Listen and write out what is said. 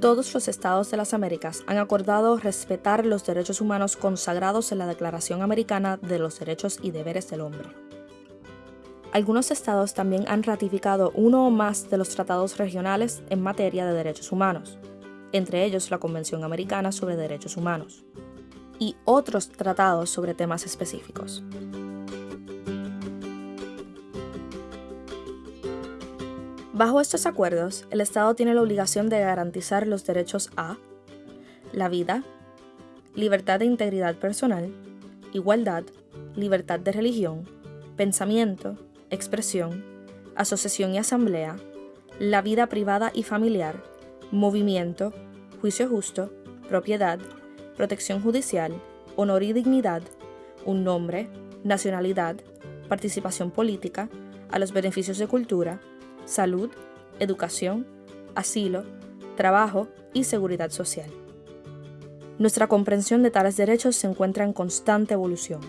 Todos los estados de las Américas han acordado respetar los derechos humanos consagrados en la Declaración Americana de los Derechos y Deberes del Hombre. Algunos estados también han ratificado uno o más de los tratados regionales en materia de derechos humanos, entre ellos la Convención Americana sobre Derechos Humanos, y otros tratados sobre temas específicos. Bajo estos acuerdos, el Estado tiene la obligación de garantizar los derechos a la vida, libertad de integridad personal, igualdad, libertad de religión, pensamiento, expresión, asociación y asamblea, la vida privada y familiar, movimiento, juicio justo, propiedad, protección judicial, honor y dignidad, un nombre, nacionalidad, participación política, a los beneficios de cultura, salud, educación, asilo, trabajo y seguridad social. Nuestra comprensión de tales derechos se encuentra en constante evolución.